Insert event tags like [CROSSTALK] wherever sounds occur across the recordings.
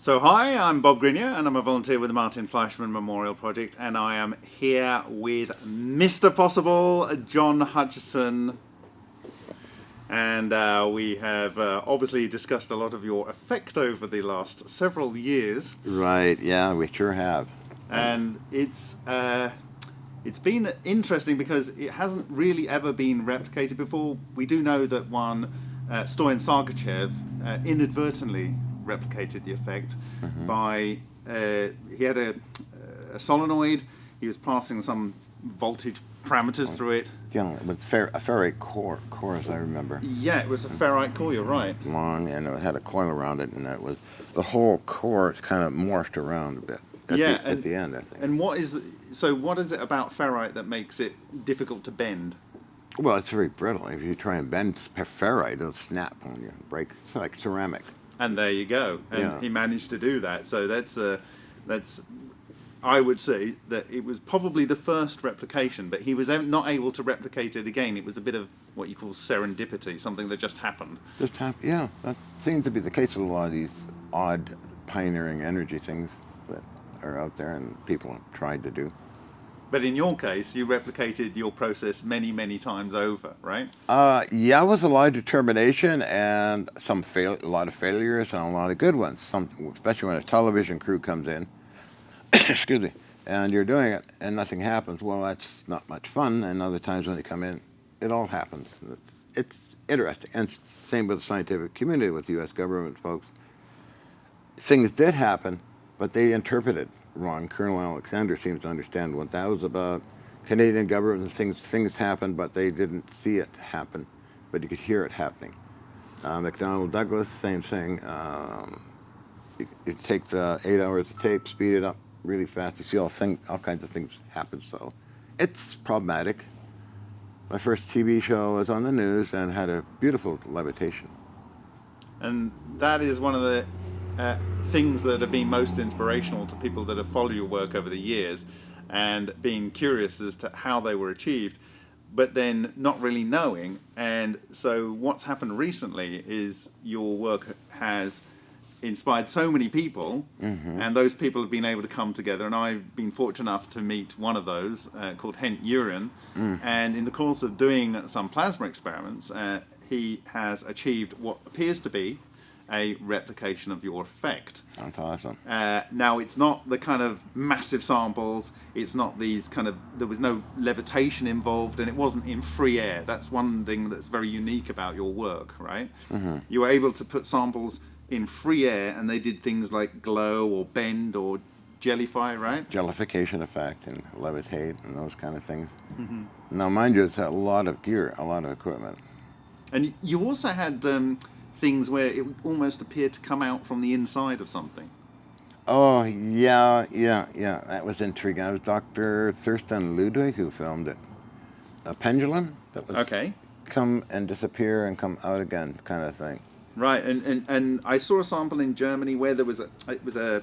So hi, I'm Bob Greenyer and I'm a volunteer with the Martin Fleischmann Memorial Project and I am here with Mr. Possible, John Hutchison. And uh, we have uh, obviously discussed a lot of your effect over the last several years. Right, yeah, we sure have. And it's, uh, it's been interesting because it hasn't really ever been replicated before. We do know that one, uh, Stoyan Sargachev, uh, inadvertently replicated the effect mm -hmm. by uh, he had a, a, solenoid. He was passing some voltage parameters through it. Yeah, with fer a ferrite core, core as I remember. Yeah, it was a ferrite core. You're right. Long, and it had a coil around it, and it was the whole core kind of morphed around a bit. At yeah, the, and, at the end, I think. And what is so? What is it about ferrite that makes it difficult to bend? Well, it's very brittle. If you try and bend ferrite, it'll snap on you, break. It's like ceramic. And there you go. And yeah. he managed to do that. So that's uh, that's I would say that it was probably the first replication, but he was not able to replicate it again. It was a bit of what you call serendipity, something that just happened. Just happened, yeah. That seems to be the case with a lot of these odd pioneering energy things that are out there and people have tried to do. But in your case, you replicated your process many, many times over, right? Uh, yeah, it was a lot of determination and some fail, a lot of failures and a lot of good ones. Some, especially when a television crew comes in, [COUGHS] excuse me, and you're doing it and nothing happens. Well, that's not much fun. And other times when they come in, it all happens. It's, it's interesting. And same with the scientific community, with the U.S. government folks. Things did happen, but they interpreted wrong. Colonel Alexander seems to understand what that was about. Canadian government things things happened, but they didn't see it happen, but you could hear it happening. Uh, McDonnell Douglas, same thing. Um, you, you, take the eight hours of tape, speed it up really fast. You see all thing, all kinds of things happen. So it's problematic. My first TV show was on the news and had a beautiful levitation. And that is one of the uh, things that have been most inspirational to people that have followed your work over the years and being curious as to how they were achieved but then not really knowing and so what's happened recently is your work has inspired so many people mm -hmm. and those people have been able to come together and I've been fortunate enough to meet one of those uh, called Henk Uren mm. and in the course of doing some plasma experiments uh, he has achieved what appears to be a replication of your effect. That's awesome. Uh, now it's not the kind of massive samples, it's not these kind of, there was no levitation involved and it wasn't in free air. That's one thing that's very unique about your work, right? Mm -hmm. You were able to put samples in free air and they did things like glow or bend or jellify, right? Jellification effect and levitate and those kind of things. Mm -hmm. Now mind you, it's a lot of gear, a lot of equipment. And you also had um, things where it almost appeared to come out from the inside of something. Oh, yeah, yeah, yeah. That was intriguing. It was Dr. Thurston Ludwig who filmed it. A pendulum that was okay. come and disappear and come out again kind of thing. Right, and, and, and I saw a sample in Germany where there was a, it was a,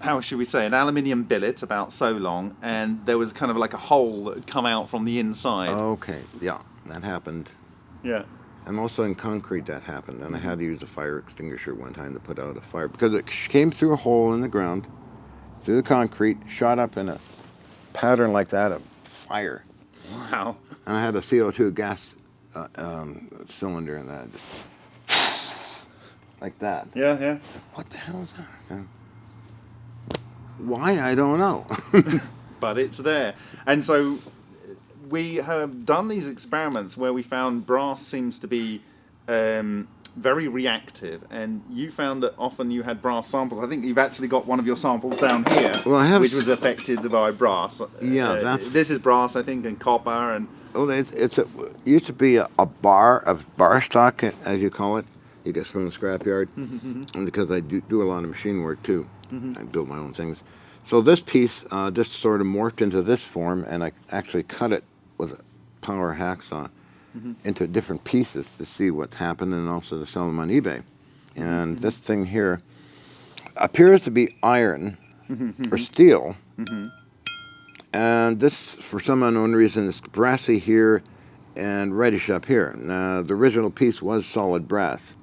how should we say, an aluminium billet about so long, and there was kind of like a hole that had come out from the inside. Okay, yeah, that happened. Yeah. And also in concrete that happened, and I had to use a fire extinguisher one time to put out a fire because it came through a hole in the ground, through the concrete, shot up in a pattern like that of fire. Wow. And I had a CO2 gas uh, um, cylinder in that, like that. Yeah, yeah. What the hell is that? Why, I don't know. [LAUGHS] but it's there. And so we have done these experiments where we found brass seems to be um, very reactive, and you found that often you had brass samples. I think you've actually got one of your samples down here, well, I have which was affected by brass. Yeah, uh, that's this is brass, I think, and copper, and oh, it's, it's a, it used to be a, a, bar of bar stock, as you call it. You get from the scrapyard, [LAUGHS] mm -hmm. and because I do, do a lot of machine work too, mm -hmm. I build my own things. So this piece uh, just sort of morphed into this form, and I actually cut it with a power hacksaw mm -hmm. into different pieces to see what happened and also to sell them on eBay. And mm -hmm. this thing here appears to be iron mm-hmm. or steel. Mm-hmm. And this, for some unknown reason, is brassy here and reddish up here. Now, the original piece was solid brass.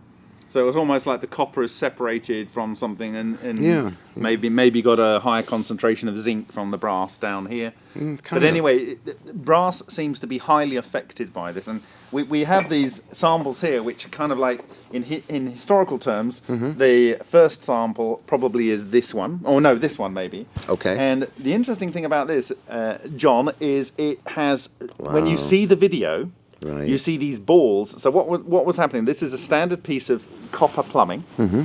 So it's almost like the copper is separated from something, and, and Yeah. maybe maybe got a higher concentration of zinc from the brass down here. Mm, but anyway, it- brass seems to be highly affected by this, and we, we have these samples here, which are kind of like in hi, in historical terms, Mm-hmm. the first sample probably is this one, or no, this one maybe. Okay. And the interesting thing about this, uh, John, is it has when you see the video. Right. You see these balls. So what was, what was happening? This is a standard piece of copper plumbing, Mm-hmm.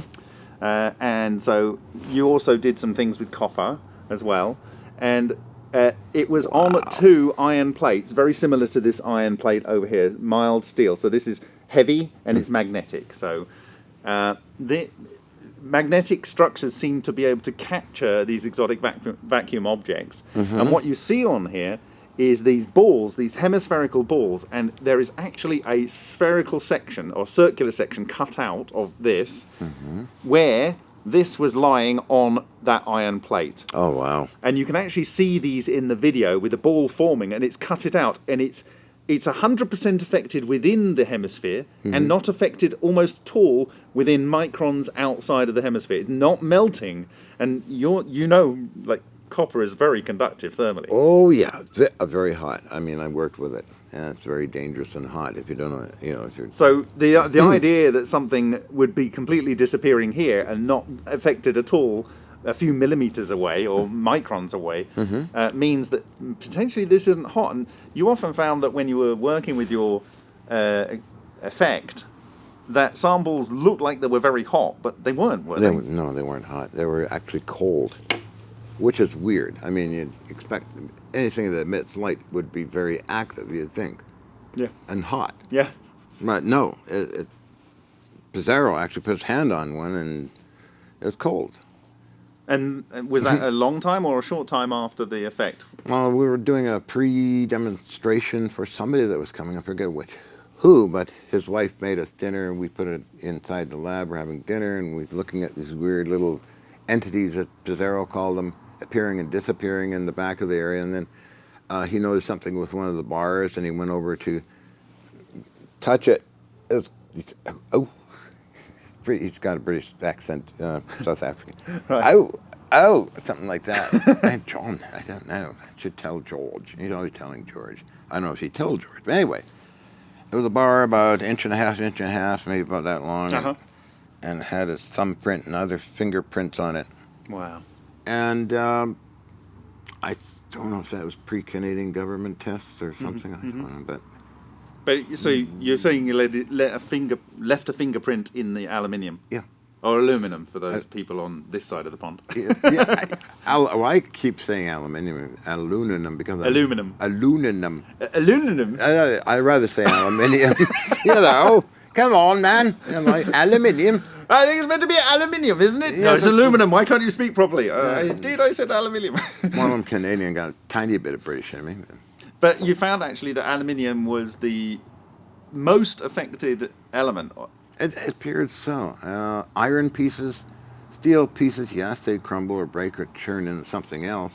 uh, and so you also did some things with copper as well, and uh, it was on two iron plates, very similar to this iron plate over here, mild steel. So this is heavy and it's magnetic. So uh, the magnetic structures seem to be able to capture these exotic vacuum, vacuum objects. And what you see on here is these balls, these hemispherical balls, and there is actually a spherical section or circular section cut out of this mm-hmm. where this was lying on that iron plate. Oh wow. And you can actually see these in the video with the ball forming, and it's cut it out, and it's it's hundred percent affected within the hemisphere, and mm-hmm. not affected almost at all within microns outside of the hemisphere. It's not melting, and you're you know like copper is very conductive thermally. Oh yeah, uh, very hot. I mean, I worked with it, and it's very dangerous and hot. If you don't know, you know, if you're So the the idea that something would be completely disappearing here and not affected at all a few millimeters away or microns away uh, means that potentially this isn't hot. And you often found that when you were working with your uh, effect, that samples looked like they were very hot, but they weren't, were They, they? no, they weren't hot. They were actually cold, which is weird. I mean, you'd expect anything that emits light would be very active, you'd think, Yeah. and hot. Yeah. But no, it, it, Pizarro actually put his hand on one, and it was cold. And was that [LAUGHS] a long time or a short time after the effect? Well, we were doing a pre-demonstration for somebody that was coming. I forget which, who, but his wife made us dinner, and we put it inside the lab. We're having dinner, and we're looking at these weird little entities that Pizarro called them, appearing and disappearing in the back of the area. And then uh, he noticed something with one of the bars, and he went over to touch it. It was, he's, oh, [LAUGHS] he's pretty- he's got a British accent, uh, South African. [LAUGHS] Right. Oh, oh, something like that. [LAUGHS] and John, I don't know. I should tell George. He's always telling George. I don't know if he told George, but anyway, it was a bar about inch and a half, inch and a half, maybe about that long, Uh-huh. and, and had his thumbprint and other fingerprints on it. Wow. And um, I don't know if that was pre-Canadian government tests or something. I don't know, but But so you're saying you let, it, let a finger left a fingerprint in the aluminium? yeah. Or aluminum for those people on this side of the pond. yeah, yeah, I, [LAUGHS] al- well, I keep saying aluminium, aluminum because Aluminum. aluminum. Uh, aluminum. I, I'd rather say aluminium. [LAUGHS] you know, come on, man. You know, aluminium. [LAUGHS] I think it's meant to be aluminium, isn't it? no, it's but- aluminum. Why can't you speak properly? Uh, Indeed, I said aluminium. One of them Canadian got a tiny bit of British in me. but you found actually that aluminium was the most affected element. It, it appeared so. Uh, iron pieces, steel pieces, yes, they'd crumble or break or turn into something else.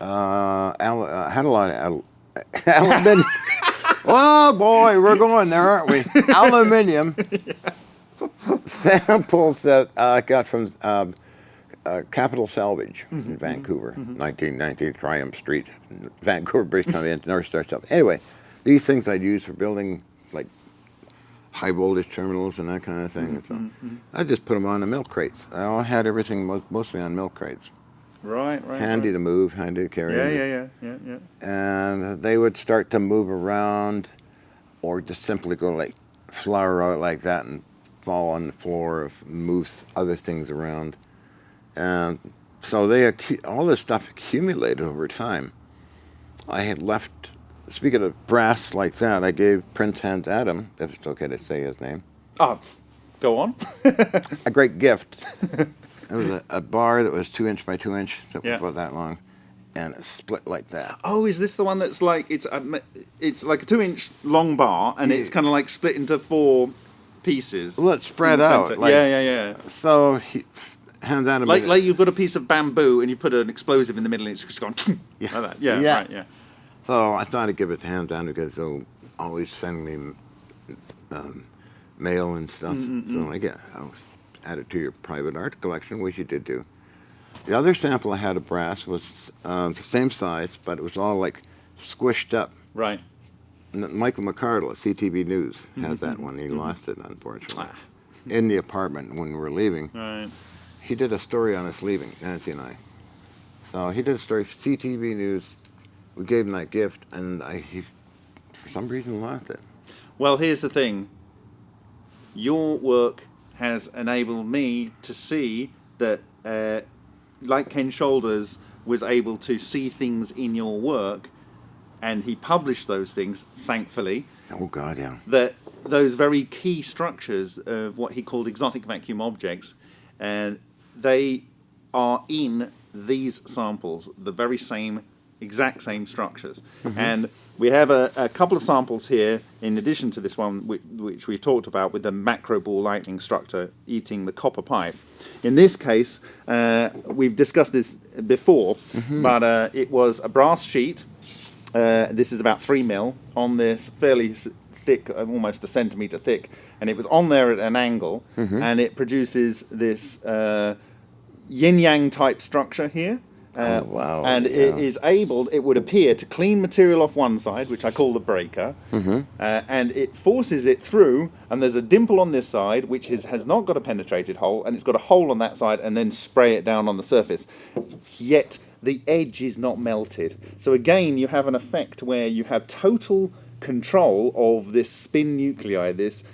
Uh, al- uh, had a lot of al- [LAUGHS] aluminium. [LAUGHS] oh boy, we're going there, aren't we? Aluminium samples that uh, I got from um, uh, Capital Salvage in Vancouver, 1990 Triumph Street, Vancouver, British Columbia, North Star stuff. Anyway, these things I'd use for building like high voltage terminals and that kind of thing. So I just put them on the milk crates. I had everything mo- mostly on milk crates. Right, right. Handy right. to move, handy to carry. Yeah, yeah, yeah, yeah, yeah. And they would start to move around or just simply go like flower out like that and fall on the floor or move other things around. And so they all this stuff accumulated over time. I had left, speaking of brass like that, I gave Prince Hans Adam, if it's okay to say his name, Oh, go on. [LAUGHS] a great gift. it was a, a bar that was two inch by two inch, that Yeah. was about that long, and it split like that. Oh, is this the one that's like it's a, it's like a two-inch long bar, and it's kind of like split into four pieces. Well, it's spread out, like- yeah, yeah, yeah. So he, Hans Adam, Like like you've got a piece of bamboo and you put an explosive in the middle, and it's just gone [LAUGHS] Yeah. like that. Yeah, Yeah. right. Yeah. so I thought I'd give it to Hans Adam because he'll always send me um, mail and stuff. So I get, I was added to your private art collection, which you did do. The other sample I had of brass was uh, the same size, but it was all like squished up. Right. Michael McCardle CTV News has that one. He lost it, unfortunately. In the apartment when we were leaving. Right. He did a story on us leaving, Nancy and I. So he did a story for CTV News. We gave him that gift, and I, he, for some reason, lost it. Well, here's the thing. Your work has enabled me to see that, uh, like Ken Shoulders was able to see things in your work, and he published those things, thankfully, Oh God, yeah. that those very key structures of what he called exotic vacuum objects, and they are in these samples, the very same, exact same structures. And we have a, a couple of samples here, in addition to this one, which, which we've talked about with the macro ball lightning structure eating the copper pipe. In this case, uh, we've discussed this before, but uh, it was a brass sheet uh, this is about three mil on this fairly thick, uh, almost a centimeter thick, and it was on there at an angle, and it produces this uh, yin yang type structure here. Uh, Oh, wow, And it yeah. is able, it would appear, to clean material off one side, which I call the breaker, Mm-hmm. uh, and it forces it through, and there's a dimple on this side, which is, has not got a penetrated hole, and it's got a hole on that side, and then spray it down on the surface. Yet the edge is not melted. So again, you have an effect where you have total control of this spin nuclei, this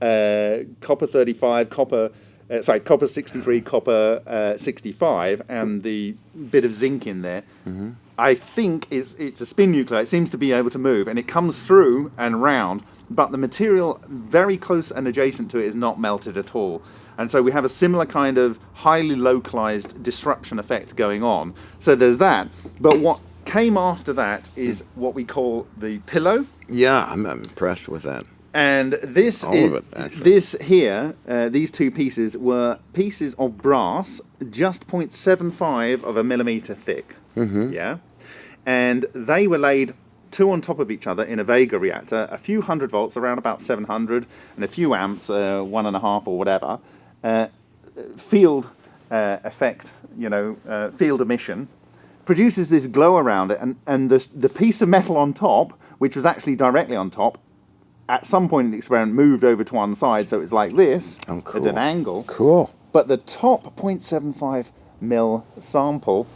uh, copper 35, copper, uh, sorry, copper 63, copper uh, 65, and the bit of zinc in there. I think it's, it's a spin nuclei. It seems to be able to move, and it comes through and round, but the material very close and adjacent to it is not melted at all. And so we have a similar kind of highly localized disruption effect going on. So there's that. But what came after that is what we call the pillow. Yeah, I'm, I'm impressed with that. And this All is of it, this here, uh, these two pieces were pieces of brass, just 0.75 of a millimeter thick. Mm-hmm. Yeah, and they were laid two on top of each other in a Vega reactor, a few hundred volts, around about 700, and a few amps, uh, one and a half or whatever. Uh, field uh, effect, you know, uh, field emission, produces this glow around it, and, and the, the piece of metal on top, which was actually directly on top, at some point in the experiment moved over to one side, so it's like this Oh, at an angle. Cool. But the top 0.75 mil sample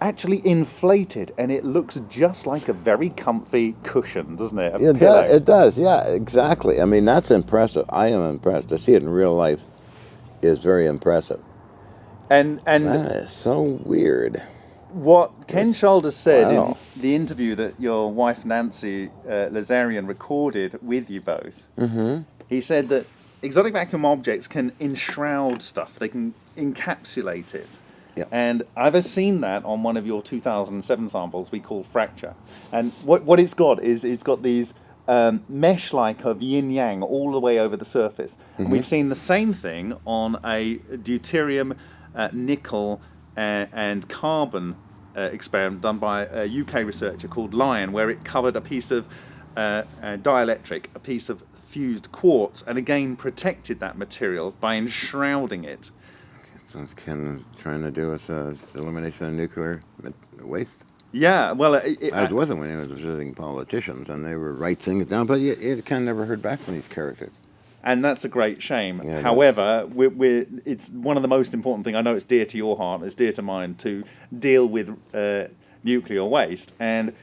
actually inflated, and it looks just like a very comfy cushion, doesn't it? A It pillow. does, it does, yeah, exactly. I mean, that's impressive. I am impressed. To see it in real life is very impressive. and and That is so weird. What Ken Shoulders said Wow. in the interview that your wife Nancy uh, Lazarian recorded with you both, mm-hmm. he said that exotic vacuum objects can enshroud stuff, they can encapsulate it. Yep. And I've seen that on one of your 2007 samples we call Fracture. And what, what it's got is it's got these um, mesh like of yin yang all the way over the surface. And we've seen the same thing on a deuterium, uh, nickel, uh, and carbon uh, experiment done by a UK researcher called Lion, where it covered a piece of uh, uh, dielectric, a piece of fused quartz, and again protected that material by enshrouding it. So it's Ken trying to do with elimination of nuclear waste. Yeah, well, it, it, As wasn't when he was visiting politicians, and they were write things down. But you, you Ken never heard back from these characters. and that's a great shame. Yeah. However, we're, we're, it's one of the most important things. I know it's dear to your heart, it's dear to mine to deal with uh, nuclear waste. And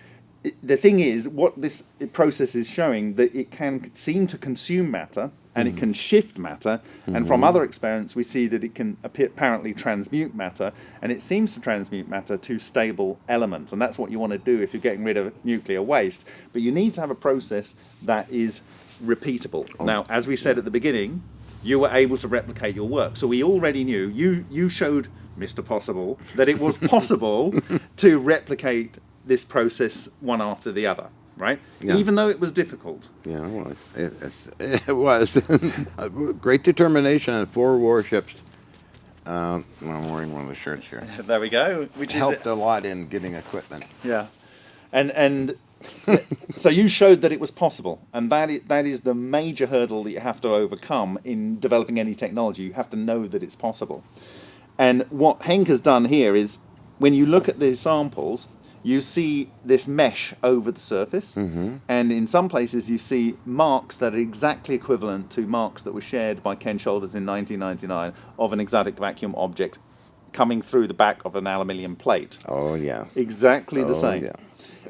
it, the thing is, what this process is showing that it can seem to consume matter and Mm-hmm. it can shift matter. And from other experiments, we see that it can appear, apparently transmute matter, and it seems to transmute matter to stable elements. And that's what you want to do if you're getting rid of nuclear waste. But you need to have a process that is repeatable. Oh. Now, as we said at the beginning, you were able to replicate your work. So we already knew, you, you showed Mr. Possible that it was [LAUGHS] possible [LAUGHS] to replicate this process one after the other, right? Yeah. Even though it was difficult. Yeah, [LAUGHS] it was. It, it was. Great determination and four warships. Uh, I'm wearing one of the shirts here. [LAUGHS] There we go. Which Helped a lot in getting equipment. yeah, and and [LAUGHS] so you showed that it was possible, and that is, that is the major hurdle that you have to overcome in developing any technology. You have to know that it's possible. And what Henk has done here is, when you look at the samples, you see this mesh over the surface, Mm-hmm. and in some places you see marks that are exactly equivalent to marks that were shared by Ken Shoulders in 1999 of an exotic vacuum object coming through the back of an aluminium plate. Oh yeah. Exactly the Oh, same. yeah.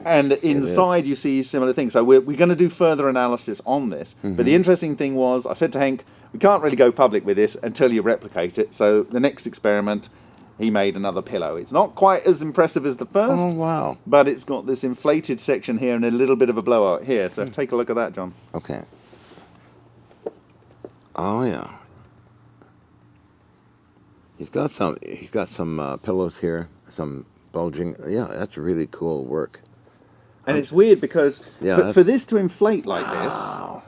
And inside you see similar things. So we're, we're going to do further analysis on this. But Mm-hmm. the interesting thing was, I said to Hank, we can't really go public with this until you replicate it. So the next experiment, he made another pillow. It's not quite as impressive as the first, Oh wow. but it's got this inflated section here and a little bit of a blowout here. So take a look at that, John. Okay. Oh yeah. He's got some. He's got some uh, pillows here. Some bulging. Yeah, that's really cool work. And it's weird because Yeah, for, for this to inflate like this,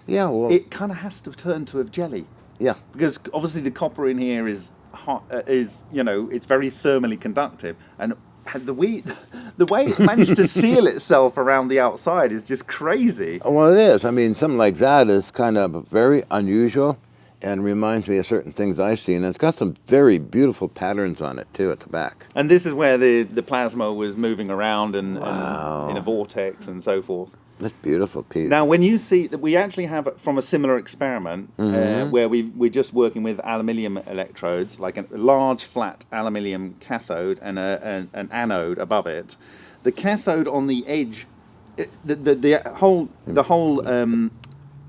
Yeah. Well. it kind of has to turn to a jelly. yeah. because obviously the copper in here is Uh, is you know it's very thermally conductive. And the way [LAUGHS] the way it's managed to seal itself around the outside is just crazy. Well, it is. I mean, something like that is kind of very unusual, and reminds me of certain things I've seen. And it's got some very beautiful patterns on it too at the back. and this is where the the plasma was moving around and, Wow. and in a vortex and so forth That's beautiful piece. now when you see that we actually have from a similar experiment uh, where we we're just working with aluminium electrodes like a large flat aluminium cathode and a, an, an anode above it the cathode on the edge the, the, the whole the whole um,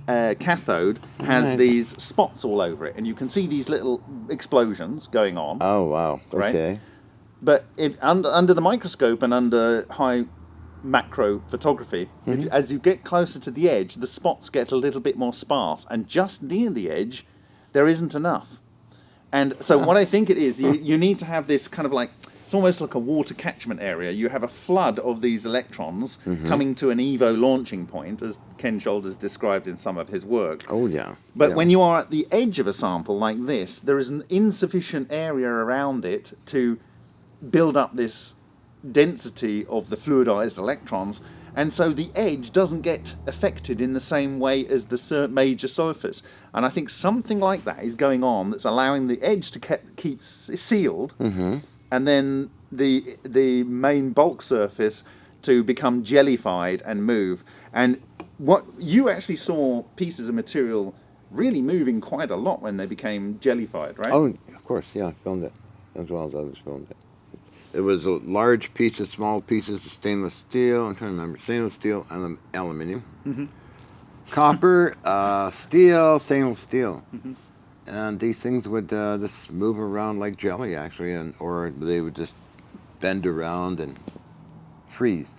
uh, cathode has Right. these spots all over it and you can see these little explosions going on oh wow. Right. Okay. but if under under the microscope and under high macro photography, if, as you get closer to the edge, the spots get a little bit more sparse, and just near the edge, there isn't enough. And so, what I think it is, you, you need to have this kind of like it's almost like a water catchment area. You have a flood of these electrons mm-hmm. coming to an EVO launching point, as Ken Shoulders described in some of his work. Oh yeah. But yeah. when you are at the edge of a sample like this, there is an insufficient area around it to build up this density of the fluidized electrons, and so the edge doesn't get affected in the same way as the major surface. And I think something like that is going on that's allowing the edge to ke- keep sealed, mm-hmm. And then the the main bulk surface to become jellified and move. And what you actually saw pieces of material really moving quite a lot when they became jellified, right? Oh, of course, yeah, I filmed it as well as others filmed it. It was a large pieces, small pieces of stainless steel. I'm trying to remember stainless steel and alum- aluminum, Mm-hmm. copper, uh, steel, stainless steel, Mm-hmm. And these things would uh, just move around like jelly, actually, and or they would just bend around and freeze.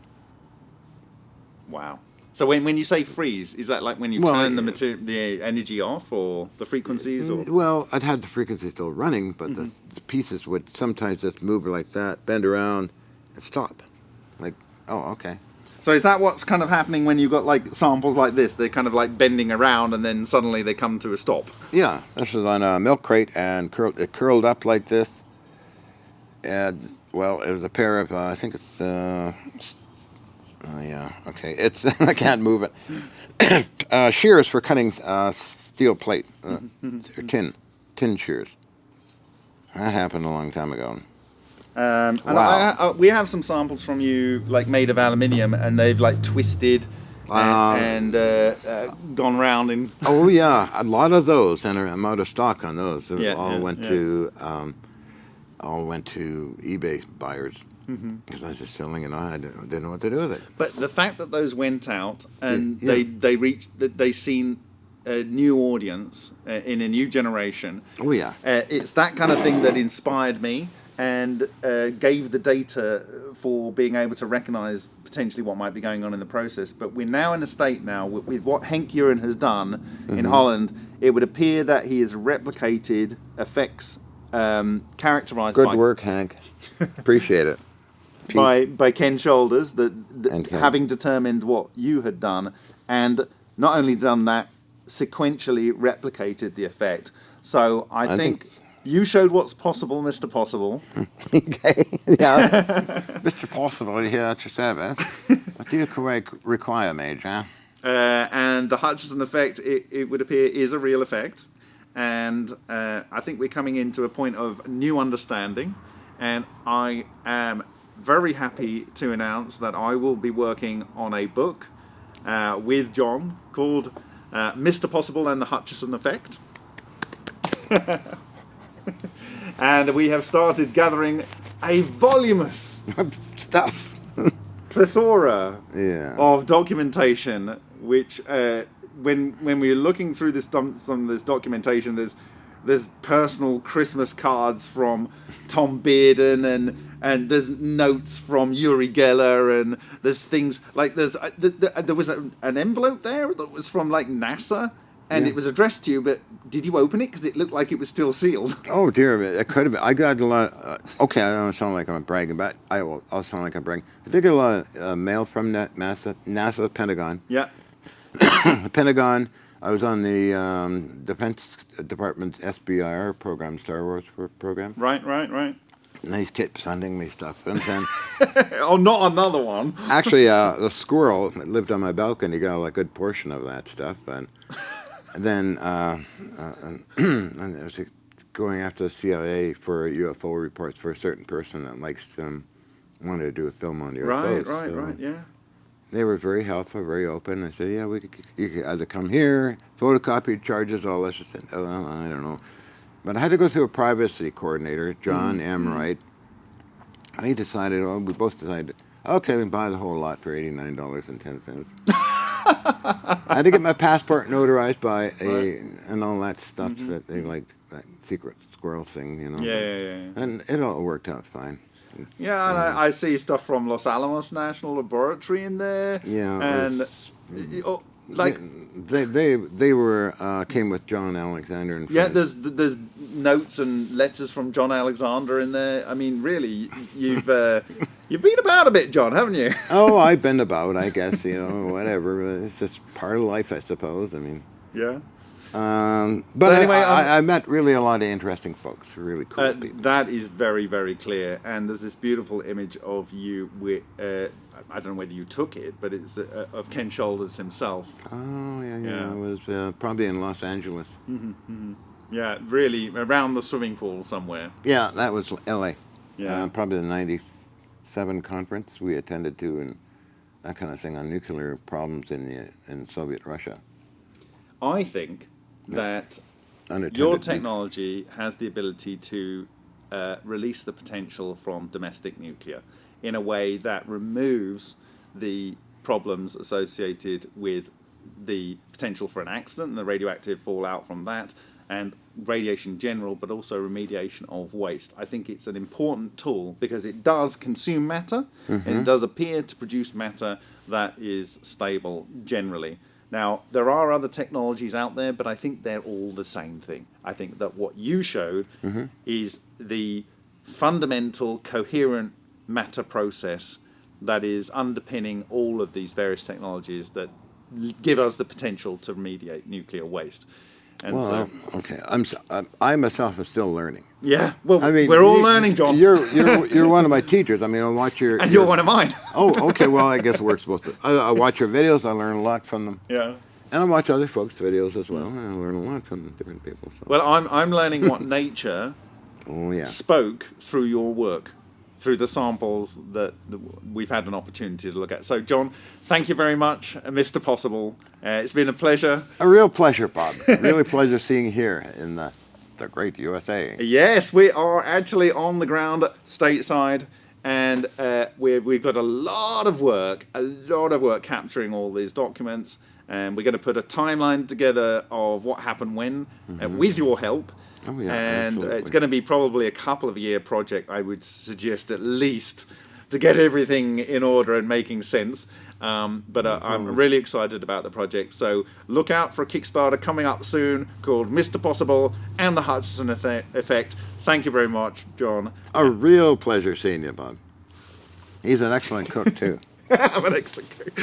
Wow. So when, when you say freeze, is that like when you Well, turn the I- mater- the energy off or the frequencies or Well, I'd had the frequency still running, but Mm-hmm. the pieces would sometimes just move like that, bend around, and stop. Like, oh, okay. So is that what's kind of happening when you've got like samples like this? They're kind of like bending around and then suddenly they come to a stop. Yeah, this was on a milk crate and curled, it curled up like this. And, well, it was a pair of, uh, I think it's, uh, oh, yeah, okay. It's, [LAUGHS] I can't move it. [COUGHS] uh, shears for cutting uh, steel plate, uh, or tin, tin shears. That happened a long time ago. Um, and Wow. I, I, we have some samples from you like made of aluminium and they've like twisted and, and uh, uh, gone round in. [LAUGHS] Oh yeah, a lot of those, and I'm out of stock on those. They Yeah, all yeah, went yeah. to um, all went to eBay buyers Mm-hmm. because I was just selling on. I didn't, didn't know what to do with it. But the fact that those went out and they they reached that they seen a new audience uh, in a new generation. Oh yeah, Uh, it's that kind of thing that inspired me and uh, gave the data for being able to recognize potentially what might be going on in the process. But we're now in a state now with, with what Henk Uren has done in Holland. It would appear that he has replicated effects um, characterized good by, work, Hank. Appreciate it. [LAUGHS] Peace. by by Ken Shoulders And Ken. having determined what you had done and not only done that sequentially replicated the effect. So I, I think, think- you showed what's possible, Mr. Possible. [LAUGHS] okay, yeah, [LAUGHS] Mr. Possible, here at your service. man. What do you correct require, Mage, huh? Uh, and the Hutchison effect, it, it would appear, is a real effect. And uh, I think we're coming into a point of new understanding. And I am very happy to announce that I will be working on a book uh, with John called uh, Mr. Possible and the Hutchison Effect. [LAUGHS] and we have started gathering a voluminous [LAUGHS] Stuff. plethora Yeah. of documentation, which uh, when when we're looking through this some of this documentation, there's there's personal Christmas cards from Tom Bearden and and there's notes from Uri Geller and there's things like there's uh, th- th- there was a, an envelope there that was from like NASA and Yeah. it was addressed to you, but did you open it because it looked like it was still sealed? [LAUGHS] Oh dear, it could have been. I got a lot. Uh, okay, I don't sound like I'm bragging, but I will. I'll sound like I'm bragging. I did get a lot of uh, mail from that NASA, NASA, Pentagon. yeah, [COUGHS] the Pentagon. I was on the um, Defense Department's SBIR program, Star Wars program. right, right, right. And they kept sending me stuff. And then, [LAUGHS] Oh, not another one. actually, uh, [LAUGHS] the squirrel that lived on my balcony got a good portion of that stuff. And, then, uh, uh, was [CLEARS THROAT] going after the CIA for UFO reports for a certain person that likes them, wanted to do a film on UFOs. Right, right, So right. Yeah. They were very helpful, very open. I said, yeah, we could, you could either come here, photocopy charges, all this. I said, oh, well, I don't know. But I had to go through a privacy coordinator, John M. Wright. He decided, oh, we both decided, okay, we can buy the whole lot for $89.10. [LAUGHS] I had to get my passport notarized by a, Right. and all that stuff that they like, that secret squirrel thing, you know. Yeah, yeah, yeah. And it all worked out fine. Yeah, and I, I see stuff from Los Alamos National Laboratory in there. Yeah, and was- oh, like they, they, they were, uh, came with John Alexander and yeah, there's there's notes and letters from John Alexander in there. I mean, really, you've uh, you've been about a bit, John, haven't you? [LAUGHS] Oh, I've been [LAUGHS] about, I guess, you know, whatever. It's just part of life, I suppose. I mean, Yeah. um, but I- anyway, I, um, I, met really a lot of interesting folks, really cool Uh, people. that is very, very clear. And there's this beautiful image of you with, uh, I don't know whether you took it, but it's uh, of Ken Shoulders himself. Oh, yeah, yeah. Yeah. I was uh, probably in Los Angeles. Mm-hmm. Yeah, really, around the swimming pool somewhere. Yeah, that was L.A. Yeah. Uh, probably the 97 conference we attended to and that kind of thing on nuclear problems in, the, in Soviet Russia. I think that Unattended your technology has the ability to uh, release the potential from domestic nuclear in a way that removes the problems associated with the potential for an accident and the radioactive fallout from that and radiation in general but also remediation of waste. I think it's an important tool because it does consume matter. And it mm-hmm. does appear to produce matter that is stable generally. Now, there are other technologies out there, but I think they're all the same thing. I think that what you showed mm-hmm. is the fundamental, coherent matter process that is underpinning all of these various technologies that give us the potential to remediate nuclear waste. And Well, so, I- okay. I'm, I myself am still learning. yeah, well, I mean, we're all you- learning, John. You're you're you're one of my teachers. I mean, I watch your [LAUGHS] and you're one of mine. [LAUGHS] Oh, okay. Well, I guess it works both. I, I watch your videos. I learn a lot from them, yeah. and I watch other folks' videos as well. I learn a lot from different people. So. Well, I'm, I'm learning what [LAUGHS] nature oh yeah. spoke through your work, through the samples that, we've had an opportunity to look at. So, John, thank you very much, uh, Mr. Possible. Uh, it's been a pleasure. A real pleasure, Bob. really pleasure seeing you here in the the great USA. Yes, we are actually on the ground stateside, and uh, we've got a lot of work, a lot of work capturing all these documents. And we're going to put a timeline together of what happened when, uh, with your help. Oh, yeah, and uh, it's going to be probably a couple of year project, I would suggest at least, to get everything in order and making sense. Um, but uh, I'm really excited about the project. So look out for a Kickstarter coming up soon called Mr. Possible and the Hutchison Effe- Effect. Thank you very much, John. A real pleasure seeing you, Bob. He's an excellent cook too. [LAUGHS] I'm an excellent cook.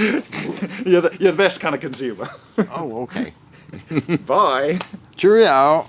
you're, the, you're the best kind of consumer. oh, okay. [LAUGHS] Bye. Cheerio.